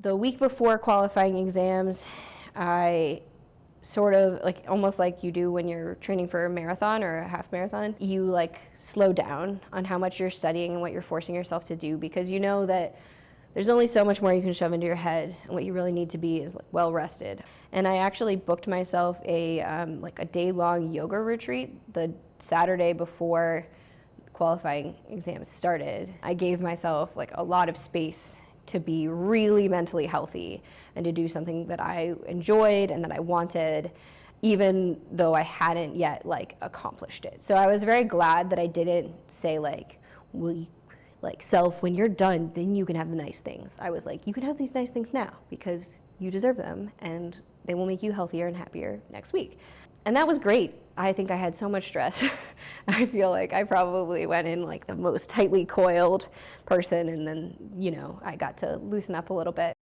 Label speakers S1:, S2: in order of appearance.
S1: the week before qualifying exams, I sort of like almost like you do when you're training for a marathon or a half marathon you like slow down on how much you're studying and what you're forcing yourself to do because you know that there's only so much more you can shove into your head and what you really need to be is like well rested. And i actually booked myself a um, like a day long yoga retreat the saturday before qualifying exams started. I gave myself like a lot of space to be really mentally healthy and to do something that I enjoyed and that I wanted even though I hadn't yet like accomplished it. So I was very glad that I didn't say like, well, like self, when you're done, then you can have the nice things. I was like, you can have these nice things now because you deserve them and they will make you healthier and happier next week. And that was great. I think I had so much stress. I feel like I probably went in like the most tightly coiled person and then, you know, I got to loosen up a little bit.